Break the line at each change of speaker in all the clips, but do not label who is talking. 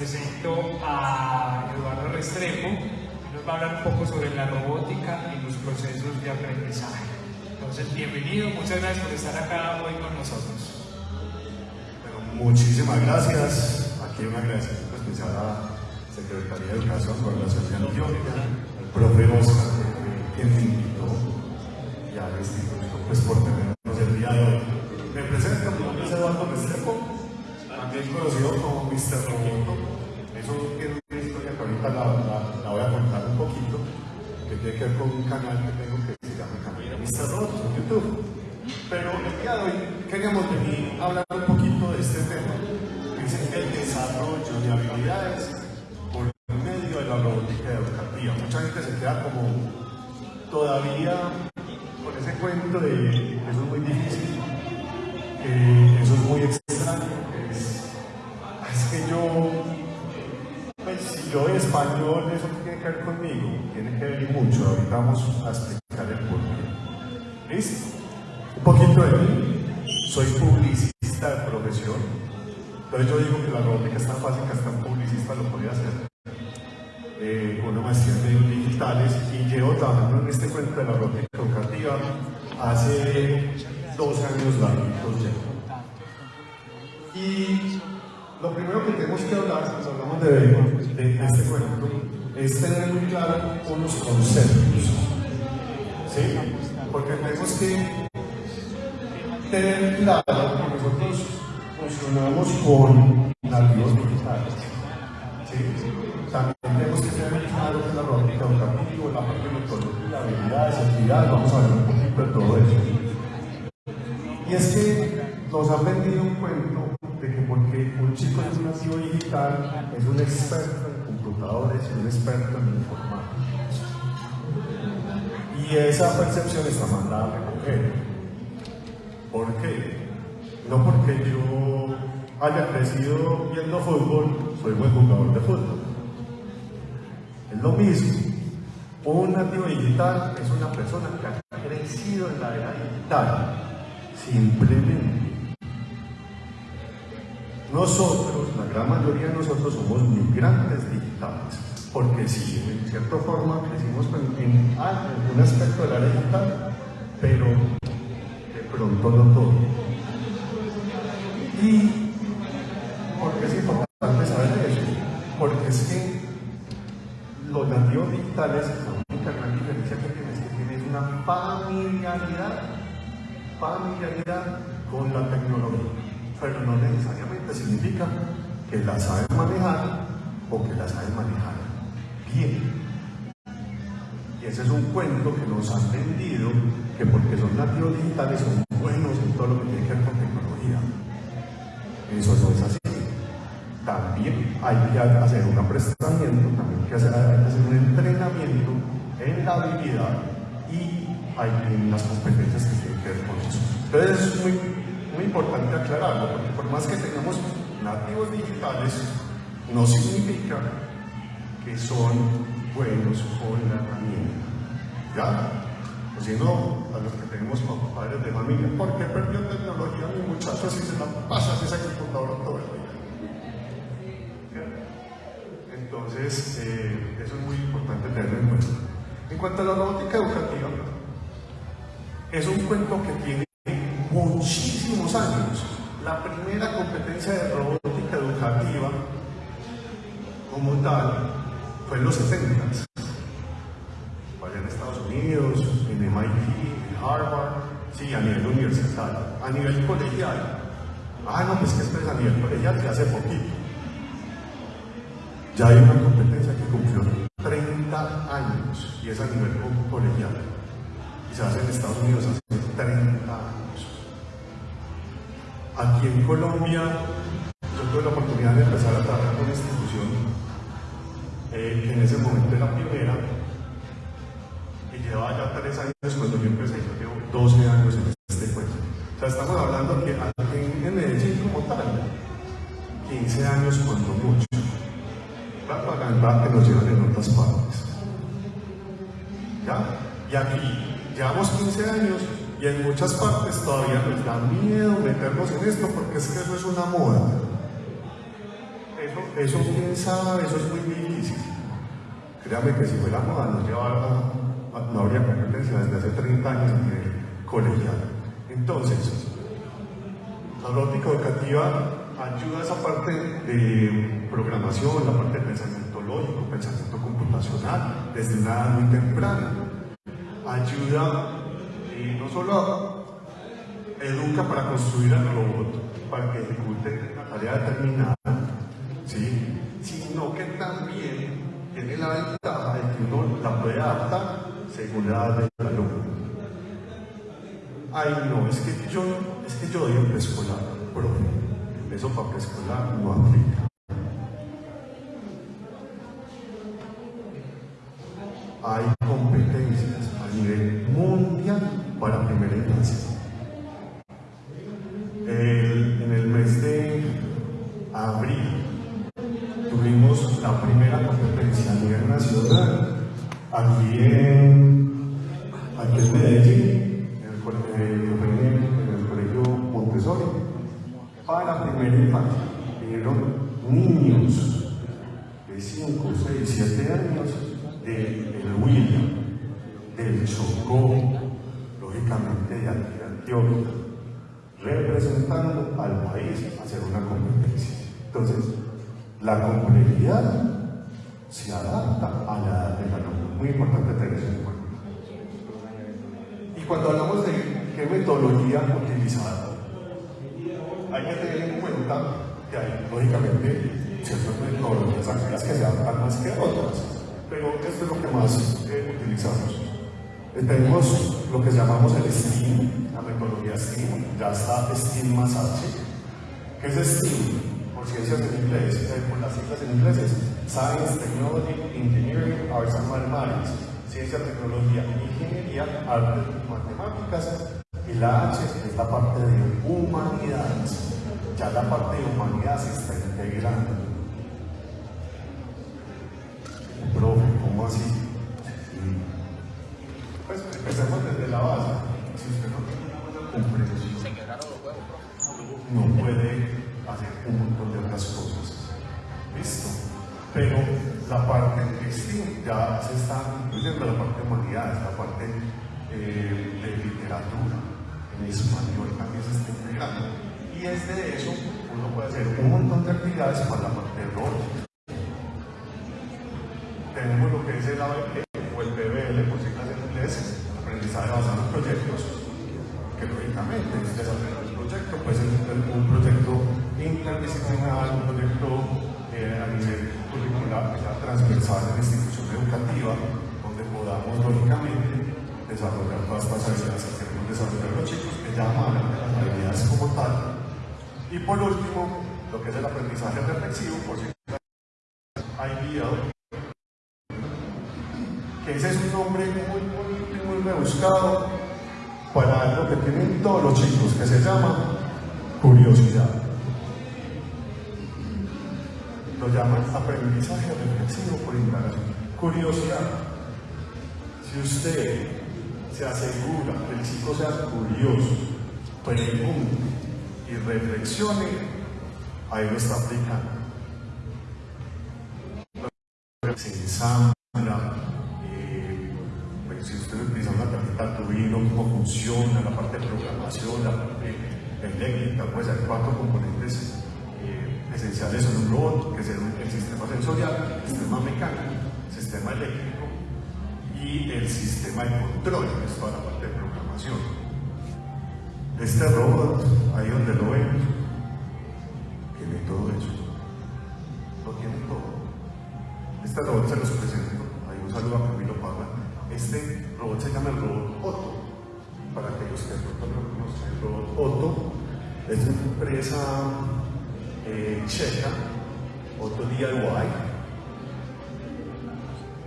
presento a Eduardo Restrepo, nos va a hablar un poco sobre la robótica y los procesos de aprendizaje. Entonces, bienvenido, muchas gracias por estar acá hoy con nosotros.
Bueno, muchísimas gracias. Aquí un agradecimiento especial a la Secretaría de Educación, de Antioquia, al profe Oscar, que me invitó, y al instituto pues, por tenernos el día de hoy. Me presento, mi nombre es Eduardo Restrepo, también conocido como Mr. Roboto. Eso tiene una historia que ahorita la, voy a contar un poquito, que tiene que ver con un canal que tengo que se llama Canal Mr. En YouTube. Pero el día de hoy queríamos venir a hablar un poquito de este tema, que es el desarrollo de habilidades español, eso tiene que ver conmigo, tiene que ver mucho, ahorita vamos a explicar el por qué. ¿Listo? Un poquito de mí, soy publicista de profesión, entonces yo digo que la robótica es tan fácil que hasta un publicista lo podría hacer. Eh, una maestría en medios digitales y llevo trabajando en este cuento de la robótica educativa hace dos años largos ya. Y lo primero que tenemos que hablar, pues hablamos de, este cuento, es tener muy claro unos conceptos. ¿Sí? Porque tenemos que tener claro que nosotros funcionamos con nativos digitales. ¿sí? También tenemos que tener claro que la robótica educativa, la parte de metodología, habilidades, actividades, vamos a ver un poquito de todo eso. Y es que nos han vendido un cuento un chico es un nativo digital, es un experto en computadores y un experto en informática. Y esa percepción está mandada a recoger. ¿Por qué? No porque yo haya crecido viendo fútbol, soy buen jugador de fútbol. Es lo mismo. Un nativo digital es una persona que ha crecido en la era digital. Simplemente. Nosotros, la gran mayoría de nosotros somos migrantes digitales. Porque sí, en cierta forma crecimos en, en, ah, aspecto del área digital, pero de pronto no todo. ¿Y por qué es importante saber eso? Porque es que los nativos digitales, la única gran diferencia que tienen que tienen una familiaridad, familiaridad con la tecnología, pero no necesariamente significa que la saben manejar o que la saben manejar bien. Y ese es un cuento que nos han vendido, que porque son nativos digitales son buenos en todo lo que tiene que ver con tecnología. Eso no es así. También hay que hacer un aprestamiento, también hay que hacer, hacer un entrenamiento en la habilidad y en las competencias que tienen que ver con eso. Entonces es muy, muy importante aclararlo, porque por más que tengamos nativos digitales, no significa que son buenos con la herramienta. ¿Ya? O si no, a los que tenemos como padres de familia, ¿por qué perdió tecnología mi muchacho si se la pasa esa computadora todo el día? Entonces, eh, eso es muy importante tenerlo en cuenta. En cuanto a la robótica educativa, es un cuento que tiene muchísimos años. La competencia de robótica educativa como tal fue en los 70 allá en Estados Unidos, en MIT, en Harvard, sí, a nivel universitario, a nivel colegial. Ah, no, pues que esto es a nivel colegial, que hace poquito. Ya hay una competencia que cumplió 30 años y es a nivel colegial. Y se hace en Estados Unidos hace en Colombia, yo tuve la oportunidad de empezar a trabajar con una institución eh, que en ese momento era pionera y llevaba ya tres años cuando yo empecé, yo llevo 12 años en este cuento. O sea, estamos hablando que en Medellín como tal, 15 años cuando mucho. La propaganda que nos llevan en otras partes. ¿Ya? Y aquí llevamos 15 años y en muchas partes todavía nos da miedo meternos en esto porque es que eso es una moda. Eso eso quién sabe, eso es muy difícil. Créame que si fuera moda nos llevara, no habría competencia desde hace 30 años a nivel colegial. Entonces, la robótica educativa ayuda a esa parte de programación, la parte de pensamiento lógico, pensamiento computacional, desde una edad muy temprana. Ayuda no solo educa para construir el robot, para que ejecute una tarea determinada, ¿sí? sino que también tiene la ventaja de que uno la puede adaptar según la edad del alumno. Ay, no, es que yo, es que yo doy un preescolar, profe. Eso para preescolar no aplica. Hay primera infancia. en el mes de abril tuvimos la primera competencia a nivel nacional aquí en, aquí en Medellín, en el, en el Colegio Montessori, para primera infancia. Vinieron niños de 5, 6, 7 años de El William, del Chocó, de Antioquia, representando al país hacer una competencia. Entonces, la complejidad se adapta a la edad del alumno. Muy importante tener eso en cuenta. Y cuando hablamos de qué metodología utilizar, hay que tener en cuenta que hay, lógicamente, ciertas metodologías activas que se adaptan más que otras, pero esto es lo que más eh, utilizamos. Eh, tenemos lo que llamamos el STEAM, la metodología STEAM, ya está STEAM más H. ¿Qué es STEAM? Por ciencias en inglés, eh, por las siglas en inglés es Science, Technology, Engineering, Arts and Mathematics. Ciencia, tecnología, ingeniería, arte, matemáticas. Y la H es la parte de humanidades. Ya la parte de humanidades está ya se está incluyendo la parte de humanidades, la parte eh, de literatura, en español también se está integrando. Y es de eso uno puede hacer un montón de actividades para la parte de rol. Tenemos lo que es el ABP o el PBL, por siglas en inglés, aprendizaje basado en proyectos, que lógicamente es desarrollar un proyecto, puede ser un proyecto interdisciplinar, un proyecto eh, a nivel curricular, que sea transversal en la institución educativa, donde podamos lógicamente desarrollar todas estas habilidades que queremos desarrollar los chicos, que llaman a las habilidades como tal. Y por último, lo que es el aprendizaje reflexivo, por si IBL, que ese es un nombre muy bonito y muy rebuscado para algo que tienen todos los chicos, que se llama curiosidad. Lo llaman aprendizaje reflexivo por indagación. Curiosidad. Si usted se asegura que el chico sea curioso, pregunte y reflexione, ahí lo está aplicando. Se ensambla, eh, pues, si usted utiliza una tarjeta Arduino, cómo funciona, la parte de programación, la parte eléctrica, pues hay cuatro componentes eh, esenciales en un robot, que es el, el sistema sensorial, el sistema mecánico, el sistema eléctrico y el sistema de control, que es toda la parte de programación. Este robot, ahí donde lo ven, tiene todo eso. Lo tiene todo. Este robot se los presento. Ahí un saludo a Camilo Parra. Este robot se llama el robot Otto. Para aquellos que no conocen, el robot Otto es una empresa eh, checa, Otto DIY,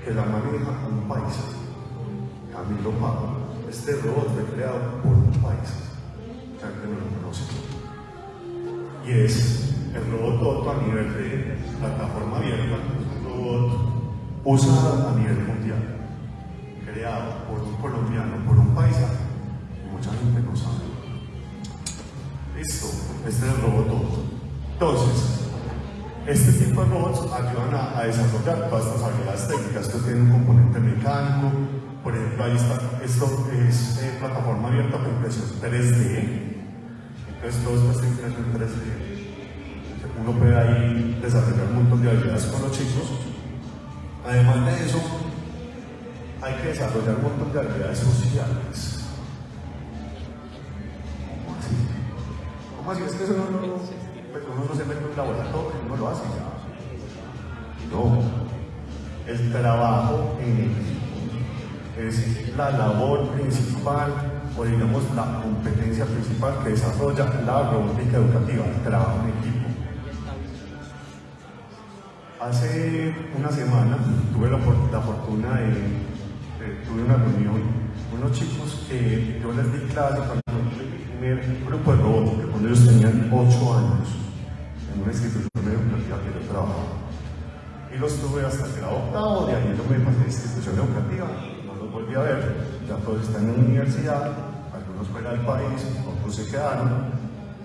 que la maneja un paisa, Camilo Parra. Este robot fue creado por un paisa, ya que no lo conocen. Y es el robot Otto a nivel de plataforma abierta, un robot usado a nivel mundial, creado por un colombiano, por un paisa, y mucha gente no sabe. Listo, este es el robot Otto. Entonces, Este tipo de robots ayudan a, desarrollar todas estas habilidades técnicas. Esto tiene un componente mecánico, por ejemplo, ahí está, esto es eh, plataforma abierta para impresión 3D. Entonces, todo esto está impresión 3D. Uno puede ahí desarrollar un montón de habilidades con los chicos. Además de eso, hay que desarrollar un montón de habilidades sociales. ¿Cómo así? ¿Cómo así? Es que eso no, uno no se mete en un laboratorio, uno lo hace ya. No. El trabajo en equipo es la labor principal o digamos la competencia principal que desarrolla la robótica educativa, el trabajo en equipo. Hace una semana tuve la, la fortuna de, tuve una reunión, unos chicos que yo les di clase cuando el primer grupo de robótica, cuando ellos tenían 8 años, en una institución educativa que yo trabajaba. Y los tuve hasta el grado octavo, de ahí yo me pasé a institución educativa, no los volví a ver, ya todos están en la universidad, algunos fuera del país, otros se quedaron,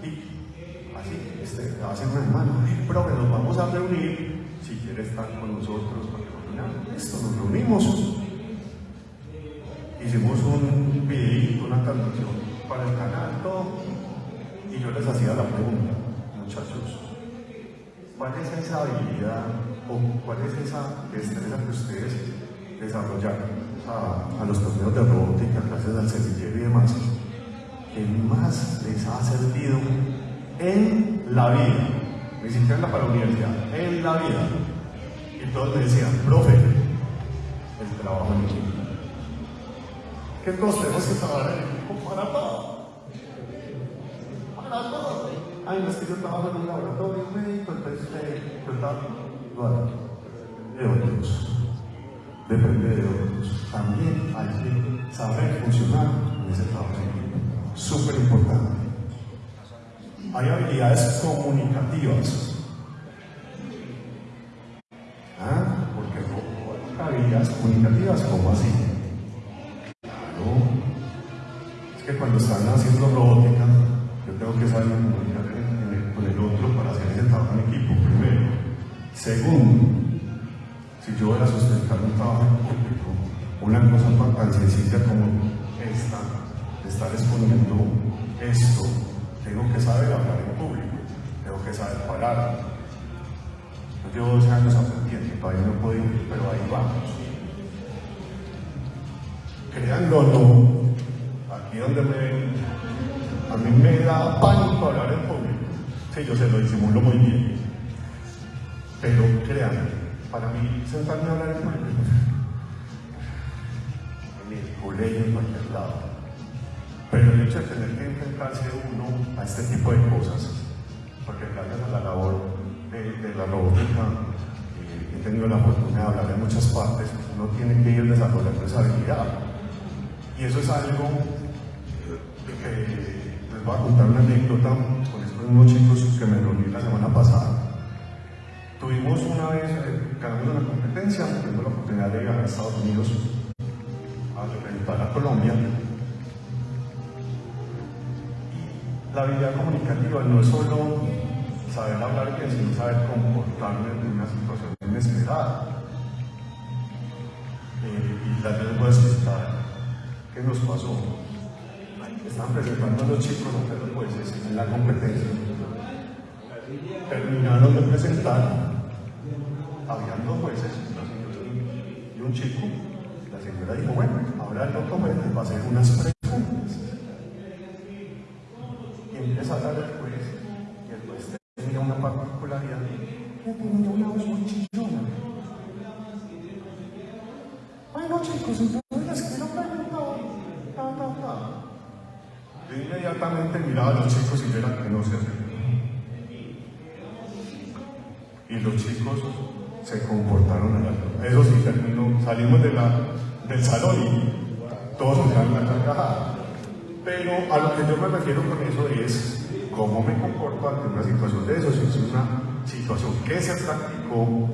y así, este, hace una semana, profe, nos vamos a reunir. Si quiere estar con nosotros para que esto, nos reunimos. Hicimos un video, una transmisión para el canal, todo, y yo les hacía la pregunta, muchachos, ¿cuál es esa habilidad o cuál es esa destreza que ustedes desarrollaron a, los torneos de robótica, gracias al semillero y demás, que más les ha servido en la vida? ni siquiera para la universidad, en la vida. Y todos me decían, profe, el trabajo en equipo. Que todos tenemos que trabajar en equipo para todo. Para todo. Ay, no es que yo trabajo en un laboratorio médico, entonces eh, de otros. Depende de otros. También hay que saber funcionar en ese trabajo. Súper importante. Hay habilidades comunicativas. ¿Ah? Porque no habilidades comunicativas, ¿cómo así? Claro. Es que cuando están haciendo robótica, yo tengo que saber comunicar con el otro para hacer ese trabajo en equipo, primero. Segundo, si yo voy a sustentar un trabajo en público, una cosa tan sencilla como esta, estar exponiendo esto, tengo que saber hablar en público, tengo que saber parar. Yo llevo 12 años aprendiendo, todavía no puedo ir, pero ahí vamos. Créanlo o no, aquí donde me ven, a mí me da pánico hablar en público. Sí, yo se lo disimulo muy bien. Pero créanme, para mí sentarme a hablar en público, en el colegio, en cualquier lado, pero el hecho de tener que enfrentarse uno a este tipo de cosas, porque gracias a la labor de, la robótica eh, he tenido la fortuna de hablar en muchas partes, uno tiene que ir desarrollando esa habilidad. Y eso es algo que voy a contar una anécdota con estos unos chicos que me reuní la semana pasada. Tuvimos una vez, eh, ganamos una competencia, tuvimos la oportunidad de llegar a Estados Unidos a representar a Colombia La habilidad comunicativa no es solo saber hablar bien, sino saber comportarme en una situación inesperada. Eh, y tal vez voy a explicar qué nos pasó. Están presentando los chicos ante los jueces en la competencia. Terminaron de presentar, habían dos jueces, una señora y un chico. La señora dijo, bueno, ahora el otro juez va a hacer unas preguntas empieza a hablar el juez, y el juez tenía una particularidad que tenía una voz muy chillona. Bueno chicos, entonces Miraba a los chicos y yo era que no se Y los chicos se comportaron la Eso sí, terminó, salimos de la, del salón y todos se quedaron a carcajada. Pero a lo que yo me refiero con eso es cómo me comporto ante una situación de eso, si es una situación que se practicó,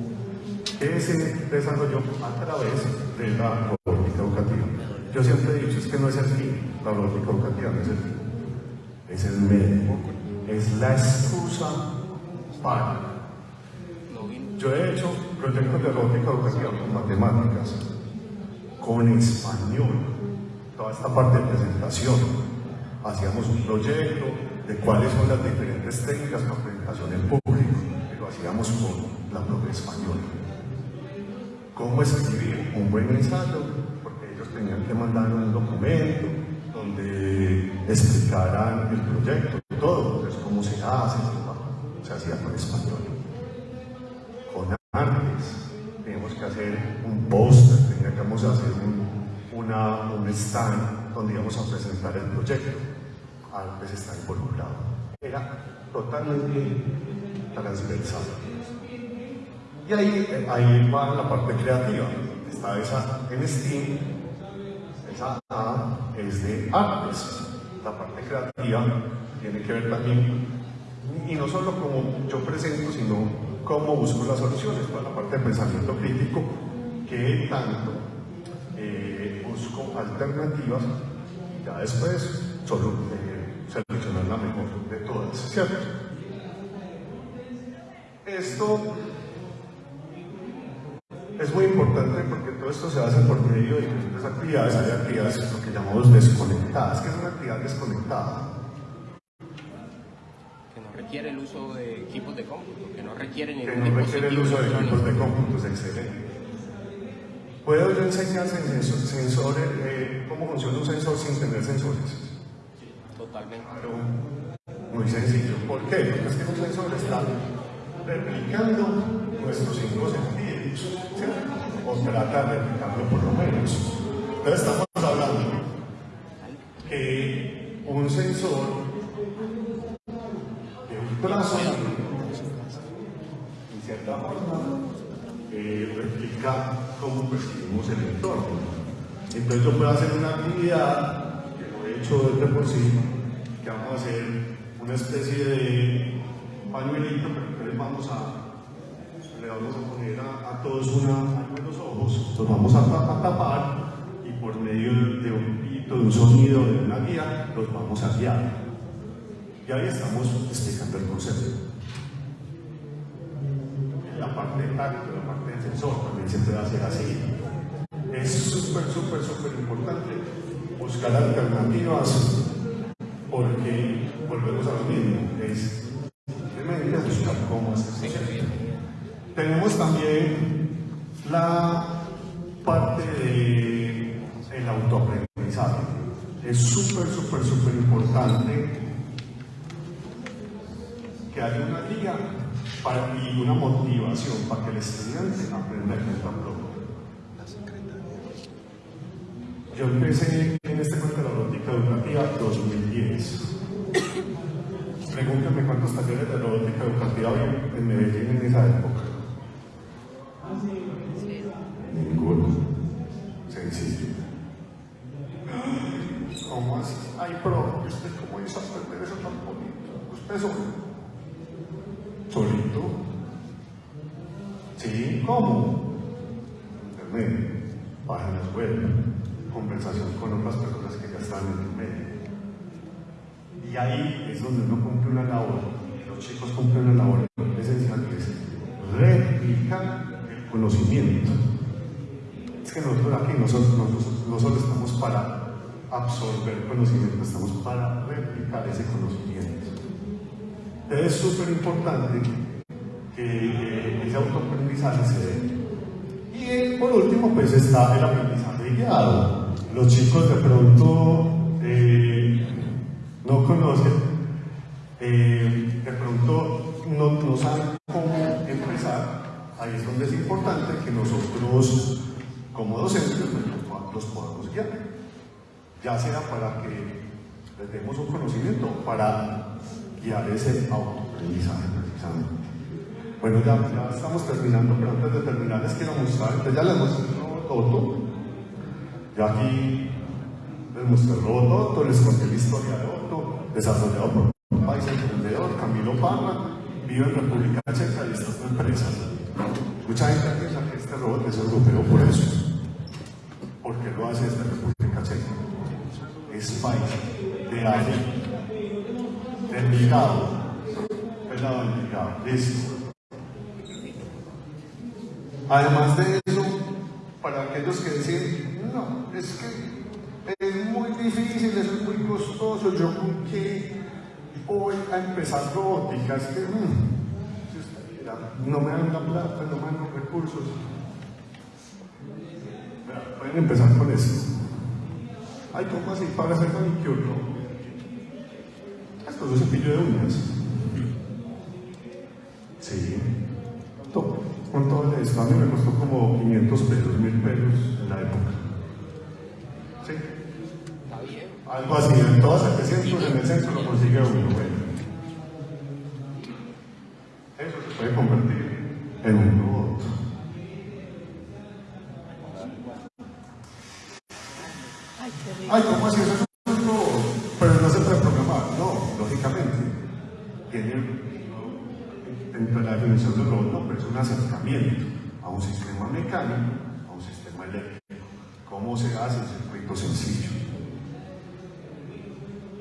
que se desarrolló a través de la robótica educativa. Yo siempre he dicho, es que no es el fin, la robótica educativa no es el es el medio, es la excusa para Yo he hecho proyectos de robótica educativa con matemáticas, con español, toda esta parte de presentación. Hacíamos un proyecto de cuáles son las diferentes técnicas para presentación en público, y lo hacíamos con la propia español. ¿Cómo escribir un buen ensayo? Porque ellos tenían que mandar un documento donde explicaran el proyecto, todo, pues, cómo se hace, se hacía con español. Con artes, teníamos que hacer un póster, teníamos que hacer un, una, un stand donde íbamos a presentar el proyecto. Artes está involucrado. Era totalmente transversal. Y ahí, ahí va la parte creativa. Está esa en Steam, esa A es de artes. La parte creativa tiene que ver también, y no solo como yo presento, sino cómo busco las soluciones, para la parte de pensamiento crítico, que tanto eh, busco alternativas y ya después solo eh, seleccionar la mejor de todas, ¿cierto? Esto es muy importante porque todo esto se hace por medio de diferentes actividades. Hay actividades lo que llamamos desconectadas. ¿Qué es una actividad desconectada?
Que no requiere el uso de equipos de cómputo, que no requiere
Que no requiere el uso de equipos de cómputos, excelente. ¿Puedo yo enseñar sensor- sensores, eh, cómo funciona un sensor sin tener sensores?
Totalmente.
Claro, muy sencillo. ¿Por qué? Porque es que un sensor está replicando nuestros ¿cierto? O trata de replicarlo por lo menos. Entonces estamos hablando que un sensor de ultrasonido, en cierta forma, eh, replica cómo percibimos el entorno. Entonces yo puedo hacer una actividad, que lo he hecho desde por sí, que vamos a hacer una especie de pañuelito, pero entonces vamos a, le vamos a poner a, todos una en los ojos, los vamos a tapar y por medio de un pito, de un sonido, de una guía, los vamos a guiar. Y ahí estamos explicando el concepto. La parte de tacto, la parte del sensor también se puede hacer así. Es súper, súper, súper importante buscar alternativas porque volvemos a lo mismo, es simplemente buscar cómo hacer eso. Tenemos también la parte de el autoaprendizaje. Es súper, súper, súper importante que haya una guía y una motivación para que el estudiante aprenda el propio. Yo empecé en este curso de la robótica educativa 2010. Pregúntame cuántos talleres de robótica educativa había en Medellín en esa época. Ninguno. Sencillo. ¿Cómo así? Ay, pero ¿usted cómo hizo aprender eso tan bonito? ¿Usted solo? ¿Solito? ¿Sí? ¿Cómo? Internet, páginas web, con otras personas que ya están en el medio. Y ahí es donde uno cumple una labor, los chicos cumplen una labor esencial que es replicar el conocimiento. Es que nosotros aquí no solo, no solo estamos para absorber conocimiento, estamos para replicar ese conocimiento. Es súper importante que eh, ese autoaprendizaje se dé. Y eh, por último, pues está el aprendizaje guiado. Los chicos de pronto eh, no conocen, eh, de pronto no, saben cómo empezar. Ahí es donde es importante que nosotros, como docentes, pues, los, los podamos guiar. Ya sea para que les demos un conocimiento, para guiar ese autoaprendizaje precisamente. Bueno, ya, estamos terminando, pero antes de terminar les quiero mostrar, entonces ya les mostré el robot Ya aquí les mostré el robot les conté la historia de Otto, desarrollado por un país emprendedor, Camilo Parra, vive en República Checa y está en empresa. Mucha gente piensa que este robot es europeo por eso. ¿Por qué lo hace desde República Checa? Es país de aire, delicado, pelado delicado, listo. además de eso, para aquellos que dicen, no, es que es muy difícil, es muy costoso, yo con qué voy a empezar robótica, es que mm, no me dan la plata, no me dan los recursos. Pueden empezar con eso. Ay, ¿cómo así? Para hacer manicure, no. Esto es un cepillo de uñas. Sí. Con todo a mí me costó como 500 pesos, 1000 pesos en la época. Sí.
Está bien.
Algo así, en todas las centros, en el centro lo consigue uno. Bueno. Eso se puede convertir en un robot. Ay, ¿cómo así? Eso es un robot. Pero no se puede programar. No, lógicamente. Tiene, de la definición del robot, no, pero es un a un sistema mecánico, a un sistema eléctrico. ¿Cómo se hace? El circuito sencillo.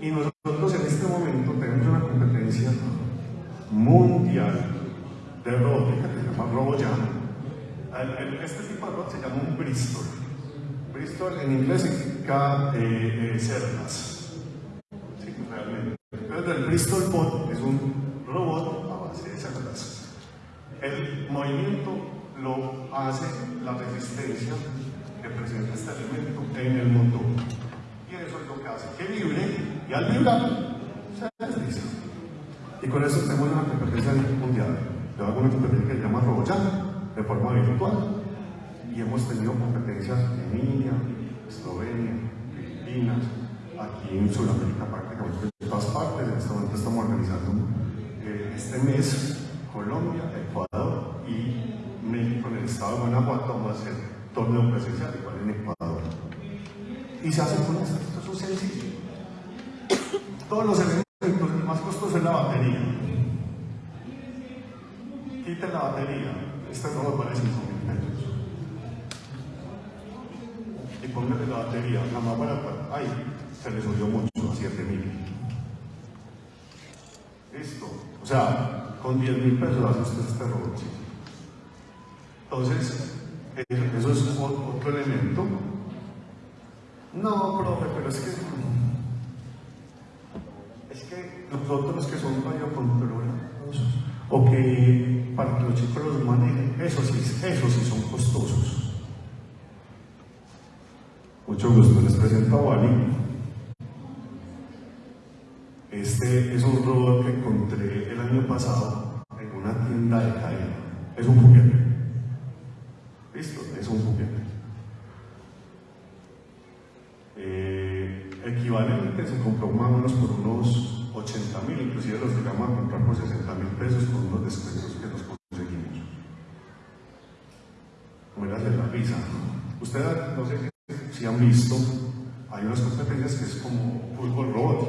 Y nosotros en este momento tenemos una competencia mundial de robótica que se llama RoboJam. Este tipo de robot se llama un Bristol. Bristol en inglés significa eh, eh, cerdas. Sí, realmente. Entonces el Bristol Bot es un robot a base de cerdas. El movimiento lo hace la resistencia que presenta este elemento en el motor. Y eso es lo que hace que vibre y al vibrar se desliza. Y con eso tenemos una competencia mundial. Yo hago una competencia que se llama RoboJam de forma virtual. Y hemos tenido competencias en India, Eslovenia, Filipinas, aquí en Sudamérica prácticamente en todas partes. En este momento estamos organizando eh, este mes Colombia, estado de Guanajuato. Vamos a hacer torneo presencial igual en Ecuador. Y se hace con esto, esto es sencillo. Todos los elementos, el más costoso es la batería. Quiten la batería, este robot vale 5 mil pesos. Y póngale la batería, la más barata, ay, se le subió mucho a 7 mil. Listo. O sea, con 10 mil pesos hace usted este robotcito. Entonces, eso, es otro elemento. No, profe, pero es que. Es que nosotros que son radiocontrolados, o que para que los chicos los manejen, eso sí, eso sí son costosos. Mucho gusto, les presento a Wally. Este es un robot que encontré el año pasado en una tienda de cadena. Es un juguete. Ustedes no sé si, han visto, hay unas competencias que es como fútbol robot.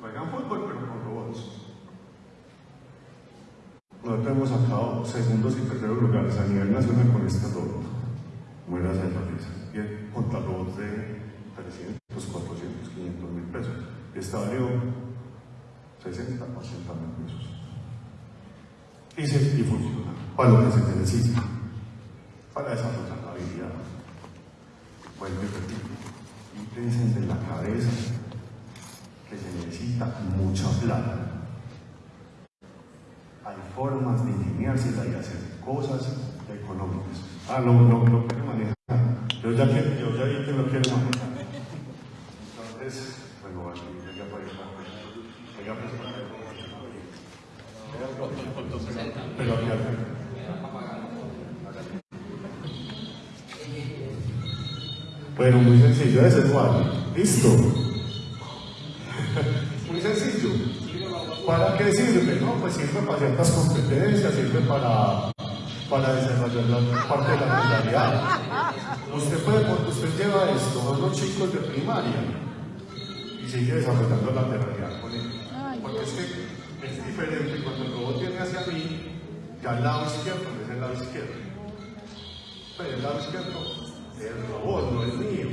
Juegan fútbol pero con robots. Nosotros hemos sacado segundos y terceros lugares a nivel nacional con este robot. Mueras de la risa. Y el- contra robots de 300, 400, 500 mil pesos. Este valió 60, 80 mil pesos. Y, se, y funciona para lo que se necesita, para desarrollar la habilidad. Vuelvo y repito, quítense de la cabeza que se necesita mucha plata. Hay formas de ingeniársela y hacer cosas económicas. Ah, no, no, no quiere manejar yo ya vi que no quiere manejar. Entonces, bueno, vale, venga para allá. Venga, pues, para allá. Pero aquí acá. Bueno, muy sencillo, ese es Wally. Listo. muy sencillo. ¿Para qué sirve? No, pues sirve para ciertas competencias, sirve para, para desarrollar la parte de la mentalidad. Usted puede, porque usted lleva esto a unos chicos de primaria y sigue desarrollando la lateralidad con ellos. Porque es que es diferente cuando el robot viene hacia mí, ya al lado izquierdo es el lado izquierdo. Pero el lado izquierdo del robot, no es mío.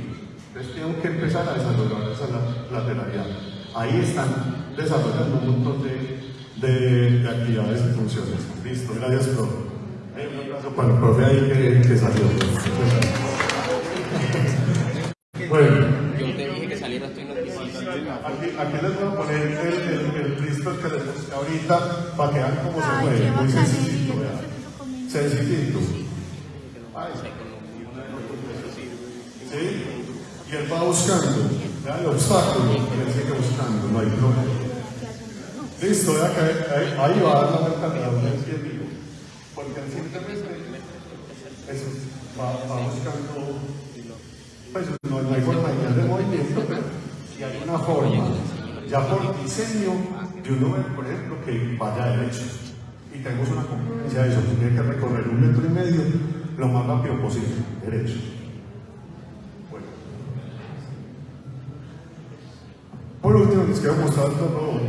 Entonces tengo que empezar a desarrollar esa la- lateralidad. Ahí están desarrollando un montón de, de- de actividades y funciones. Listo, gracias, profe. Un abrazo para el profe ahí que, que salió. Bueno,
Yo te dije que saliera estoy noticioso.
aquí, aquí les voy a poner el, el, el Cristo que les busqué ahorita para que vean cómo se mueve. Muy sencillito, vean. Sencillito. Ay, ¿Sí? Y él va buscando, ¿ya? el obstáculo, él sigue buscando, no hay problema. Listo, ya que ahí, ahí va la alrededor del pie vivo. Porque él simplemente eso, va, buscando, pues no, hay forma de movimiento, pero si hay una forma, ya por diseño, de uno ver, por ejemplo, que vaya derecho. Y tenemos una competencia de eso, tiene que recorrer un metro y medio lo más rápido posible, derecho. Bueno. Mostrar otro robot.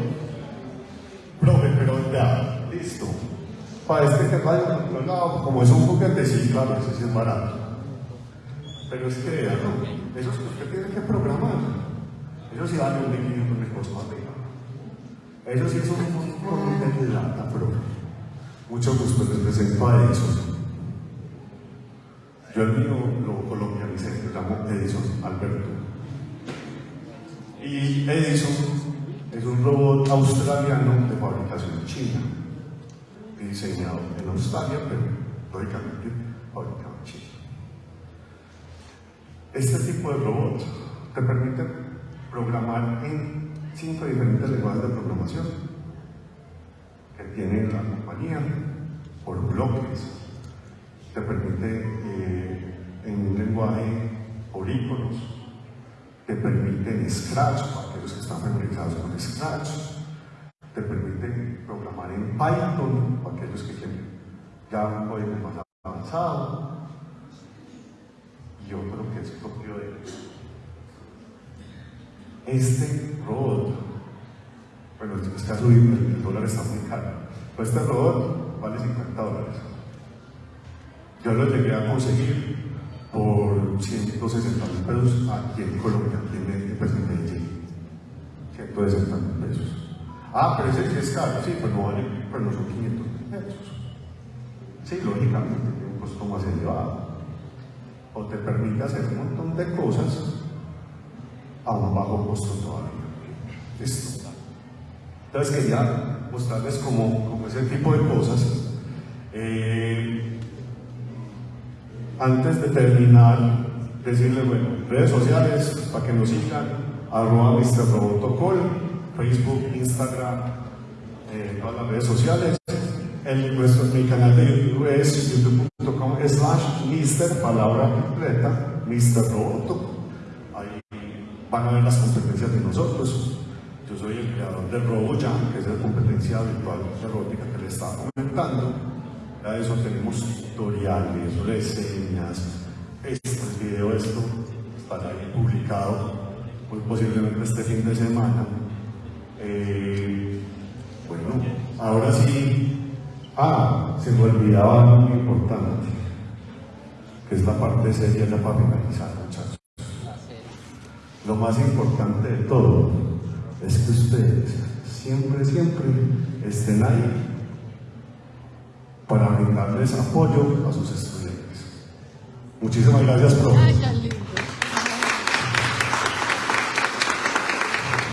Profe, pero ya, listo. Para este que vaya controlado, como es un juguete, sí, claro, ese sí es barato. Pero es que, no, eso es que usted tiene que programar. Eso sí vale un de 500 de costo arriba. Eso sí es un montón de plata, profe. Mucho gusto, les presento a Edison. Yo el mío lo colombianicé, lo llamo Edison Alberto. Y Edison es un robot australiano de fabricación china, diseñado en Australia, pero lógicamente fabricado en China. Este tipo de robot te permite programar en cinco diferentes lenguajes de programación que tiene la compañía por bloques. Te permite eh, en un lenguaje por iconos, te permite en Scratch, para aquellos que están familiarizados con Scratch, te permite programar en Python, para aquellos que quieren ya un código más avanzado, y otro que es propio de este robot, bueno, es que ha el dólar está muy caro, pero este robot vale 50 dólares. Yo lo llegué a conseguir por 160 mil pesos aquí en Colombia, aquí en, pues, en Medellín. 160 mil pesos. Ah, pero ese es caro, sí, pero no vale, pero no son 500 mil pesos. Sí, lógicamente tiene un costo más elevado. O te permite hacer un montón de cosas a un bajo costo todavía. Listo. Entonces quería mostrarles como, como ese tipo de cosas. Eh, antes de terminar, decirles, bueno, redes sociales para que nos sigan, arroba. Robotocol, Facebook, Instagram, eh, todas las redes sociales. El, nuestro, mi canal de YouTube es youtube.com slash Mr. palabra completa, Mr. Ahí van a ver las competencias de nosotros. Yo soy el creador del RoboJam, que es la competencia virtual de robótica que le estaba comentando. De eso tenemos tutoriales, reseñas, este video, esto estará ahí publicado, muy posiblemente este fin de semana. Eh, bueno, ahora sí, ah, se me olvidaba algo muy importante, que es la parte seria ya para finalizar, muchachos. Lo más importante de todo es que ustedes siempre, siempre estén ahí para brindarles apoyo a sus estudiantes. Muchísimas gracias, profe.